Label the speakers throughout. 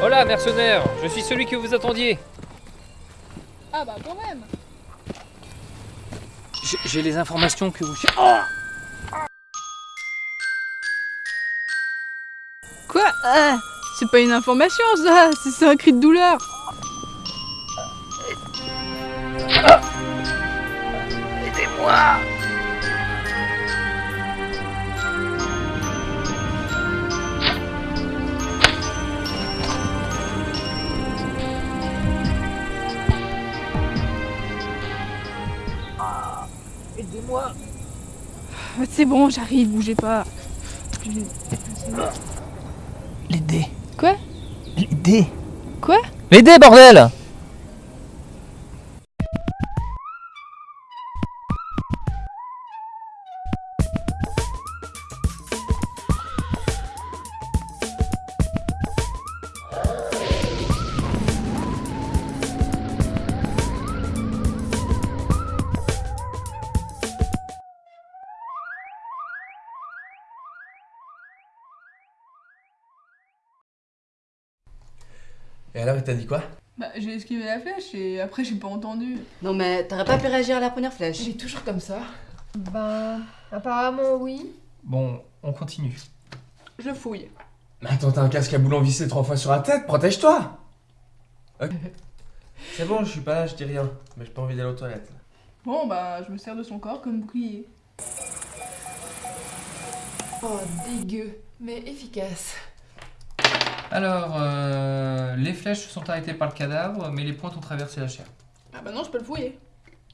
Speaker 1: voilà, mercenaire. Je suis celui que vous attendiez.
Speaker 2: Ah bah quand même.
Speaker 1: J'ai- les informations que vous... cher-
Speaker 2: Quoi? Ah, C'est pas une information ça, c'est- c'est un cri de douleur.
Speaker 1: Aidez-moi
Speaker 2: C'est bon, j'arrive, bougez pas. Je-
Speaker 1: Les dés
Speaker 2: Quoi?
Speaker 1: Les dés
Speaker 2: Quoi?
Speaker 1: Les dés, bordel
Speaker 3: Et alors, il t'a dit quoi?
Speaker 2: Bah j'ai esquivé la flèche et après j'ai pas entendu.
Speaker 4: Non mais t'aurais pas pu réagir à la première flèche?
Speaker 5: Il est toujours comme ça.
Speaker 6: Bah, apparemment oui.
Speaker 1: Bon, on continue.
Speaker 2: Je fouille.
Speaker 3: Mais attends, t'as un casque à boulon vissé trois fois sur la tête, protège-toi Ok. C'est bon, je suis pas là, je dis rien. Mais j'ai pas envie d'aller aux toilettes.
Speaker 2: Bon bah je me sers de son corps comme bouclier.
Speaker 5: Oh, dégueu, mais efficace.
Speaker 1: Alors, euh, les flèches se sont arrêtées par le cadavre, mais les pointes ont traversé la chair.
Speaker 2: Ah bah non, je peux le fouiller.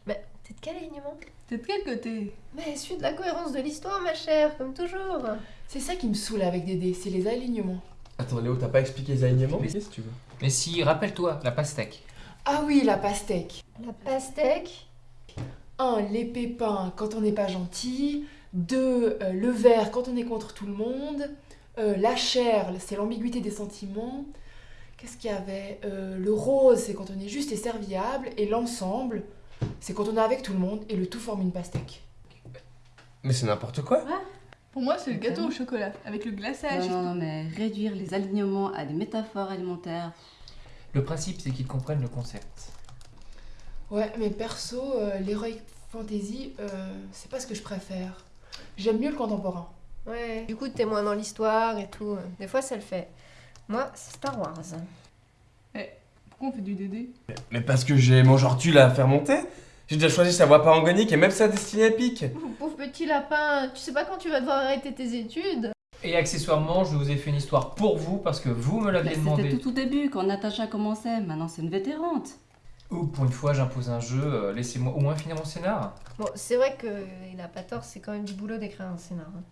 Speaker 6: T'es de quel alignement?
Speaker 2: T'es de quel côté?
Speaker 6: Mais suis de la cohérence de l'histoire, ma chère, comme toujours.
Speaker 5: C'est ça qui me saoule avec Dédé, c'est les alignements.
Speaker 3: Attends, Léo, t'as pas expliqué les alignements?
Speaker 1: Mais-
Speaker 3: Qu'est-ce que tu veux
Speaker 1: Mais si, rappelle-toi, la pastèque.
Speaker 5: Ah oui, la pastèque.
Speaker 6: La pastèque?
Speaker 5: 1. Les pépins quand on n'est pas gentil. 2. le vert quand on est contre tout le monde. Euh, la chair, c'est l'ambiguïté des sentiments. Qu'est-ce qu'il y avait? Euh, Le rose, c'est quand on est juste et serviable. Et l'ensemble, c'est quand on est avec tout le monde et le tout forme une pastèque.
Speaker 3: Mais c'est n'importe quoi
Speaker 2: Pour moi c'est le gâteau au chocolat, avec le glaçage.
Speaker 4: Non, non, non, mais réduire les alignements à des métaphores alimentaires.
Speaker 1: Le principe, c'est qu'ils comprennent le concept.
Speaker 5: Ouais, mais perso, euh, l'heroic fantasy, euh, c'est pas ce que je préfère. J'aime mieux le contemporain.
Speaker 6: Ouais. Du coup, t'es moins dans l'histoire et tout. Des fois, ça le fait. Moi, c'est Star Wars.
Speaker 2: Pourquoi on fait du DD
Speaker 3: Mais parce que j'ai mon genre tu à faire monter J'ai déjà choisi sa voix parangonique et même sa destinée épique
Speaker 6: Pauvre petit lapin, tu sais pas quand tu vas devoir arrêter tes études?
Speaker 1: Et accessoirement, je vous ai fait une histoire pour vous, parce que vous me l'aviez
Speaker 4: C'était
Speaker 1: demandé.
Speaker 4: tout au début quand Natacha commençait, maintenant c'est une vétérante.
Speaker 1: Ou pour une fois, j'impose un jeu, euh, laissez-moi au moins finir mon scénar.
Speaker 6: Bon, c'est vrai qu'il a pas tort, c'est quand même du boulot d'écrire un scénar. hein.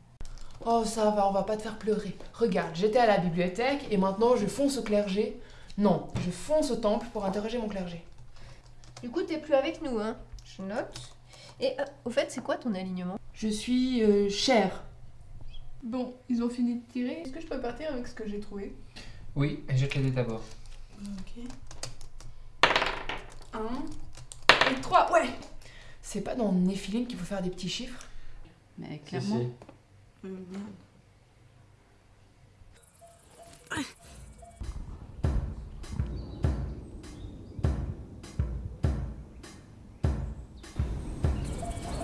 Speaker 5: Oh, ça va, on va pas te faire pleurer. Regarde, j'étais à la bibliothèque et maintenant je fonce au clergé. Non, je fonce au temple pour interroger mon clergé.
Speaker 6: Du coup, t'es plus avec nous, hein Je note. Et euh, au fait, c'est quoi ton alignement?
Speaker 5: Je suis euh, chère.
Speaker 2: Bon, ils ont fini de tirer. Est-ce que je peux partir avec ce que j'ai trouvé?
Speaker 1: Oui, jette les dés d'abord.
Speaker 5: Ok. Un et trois, ouais C'est pas dans Néphilim qu'il faut faire des petits chiffres?
Speaker 4: Mais clairement.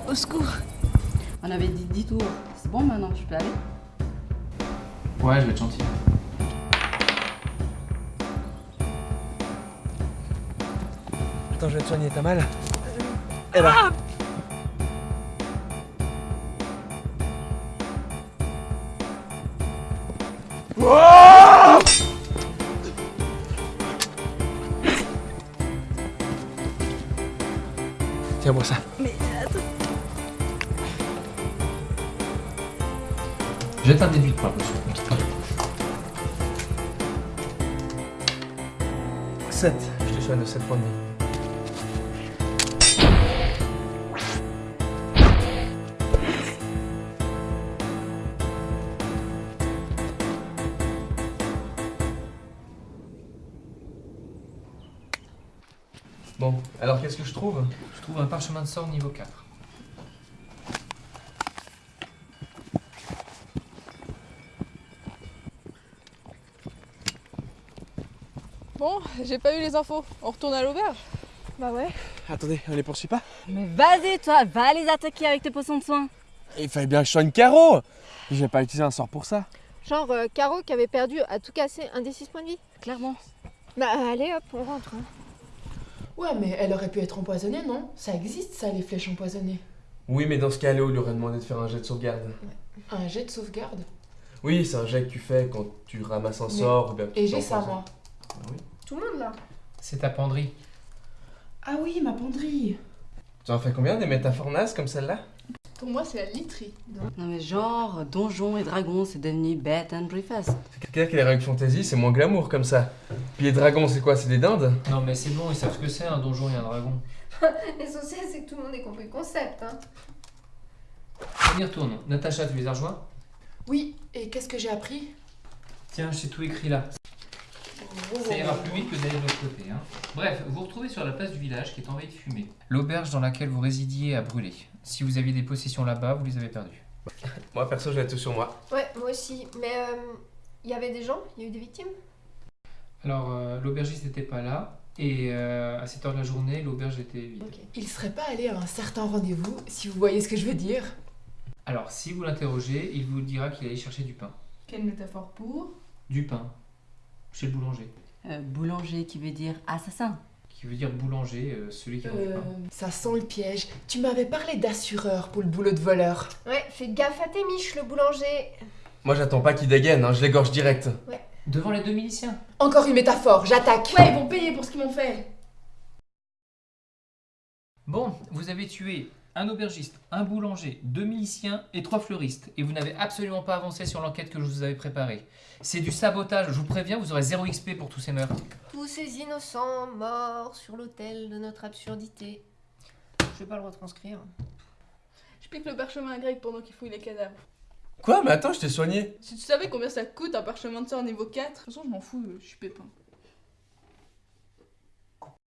Speaker 2: Au secours
Speaker 4: On avait dit 10 tours. C'est bon maintenant, je peux aller
Speaker 1: Ouais, je vais être gentil.
Speaker 3: Attends, je vais te soigner, t'as mal Eh ben. Tiens-moi ça.
Speaker 1: Jette un début pour la potion. on quitte pas.
Speaker 3: 7. Je te soigne de 7 points de vie. Bon, alors qu'est-ce que je trouve?
Speaker 1: Je trouve un parchemin de sort niveau 4.
Speaker 2: Bon, j'ai pas eu les infos. On retourne à l'auberge
Speaker 6: Bah ouais.
Speaker 3: Attendez, on les poursuit pas?
Speaker 4: Mais vas-y, toi, va les attaquer avec tes poissons de soin.
Speaker 3: Il fallait bien que je soigne Caro J'ai pas utilisé un sort pour ça.
Speaker 6: Genre euh, Caro qui avait perdu à tout casser un des 6 points de vie.
Speaker 4: Clairement.
Speaker 6: Bah allez hop, on rentre. hein.
Speaker 5: Ouais, mais elle aurait pu être empoisonnée, non? Ça existe, ça, les flèches empoisonnées.
Speaker 3: Oui, mais dans ce cas, Léo lui aurait demandé de faire un jet de sauvegarde.
Speaker 5: Un jet de sauvegarde?
Speaker 3: Oui, c'est un jet que tu fais quand tu ramasses un
Speaker 5: Mais-
Speaker 3: sort ou bien que tu
Speaker 5: Et j'ai ça, moi.
Speaker 3: Ah oui.
Speaker 6: Tout le monde là.
Speaker 1: C'est ta penderie.
Speaker 5: Ah oui, ma penderie.
Speaker 3: Tu en fais combien des métaphores nazes comme celle-là?
Speaker 2: Pour moi, c'est la literie.
Speaker 4: Non mais genre, donjons et dragons, c'est devenu bed and breakfast.
Speaker 3: C'est clair que les règles fantasy, c'est moins glamour comme ça. Puis les dragons, c'est quoi? C'est des dindes?
Speaker 1: Non mais c'est bon, ils savent ce que c'est un donjon et un dragon.
Speaker 6: L'essentiel c'est que tout le monde ait compris le concept. Hein.
Speaker 1: On y retourne. Natacha, tu les as rejoints?
Speaker 5: Oui, et qu'est-ce que j'ai appris?
Speaker 1: Tiens, j'ai tout écrit là. Ira plus vite que d'aller de l'autre côté. hein. Bref, vous vous retrouvez sur la place du village qui est envahie de fumée. L'auberge dans laquelle vous résidiez a brûlé. Si vous aviez des possessions là-bas, vous les avez perdues.
Speaker 3: Moi, perso, j'ai tout sur moi.
Speaker 6: Ouais, moi aussi. Mais il y avait des gens? Il y a eu des victimes?
Speaker 1: Alors, euh, l'aubergiste n'était pas là. Et euh, à cette heure de la journée, l'auberge était vide.
Speaker 6: Ok.
Speaker 5: Il serait pas allé à un certain rendez-vous, si vous voyez ce que je veux dire?
Speaker 1: Alors, si vous l'interrogez, il vous dira qu'il allait chercher du pain.
Speaker 2: Quelle métaphore pour?
Speaker 1: Du pain. Chez le boulanger.
Speaker 4: Euh, boulanger qui veut dire assassin.
Speaker 1: Qui veut dire boulanger, euh, celui qui
Speaker 5: Euh,
Speaker 1: pain.
Speaker 5: ça sent le piège. Tu m'avais parlé d'assureur pour le boulot de voleur.
Speaker 6: Ouais, fais gaffe à tes miches, le boulanger.
Speaker 3: Moi, j'attends pas qu'ils dégainent, hein, je l'égorge direct.
Speaker 1: Devant les deux miliciens.
Speaker 5: Encore une métaphore, j'attaque.
Speaker 2: Ouais, ils vont payer pour ce qu'ils m'ont fait.
Speaker 1: Bon, vous avez tué un aubergiste, un boulanger, deux miliciens et trois fleuristes. Et vous n'avez absolument pas avancé sur l'enquête que je vous avais préparée. C'est du sabotage, je vous préviens, vous aurez 0 XP pour tous ces meurtres.
Speaker 6: Tous ces innocents morts sur l'autel de notre absurdité. Je vais pas le retranscrire.
Speaker 2: Je pique le parchemin grec pendant qu'il fouille les cadavres.
Speaker 3: Quoi? Mais attends, je t'ai soigné.
Speaker 2: Si tu savais combien ça coûte un parchemin de sort niveau 4, de toute façon, je m'en fous, je suis pépin.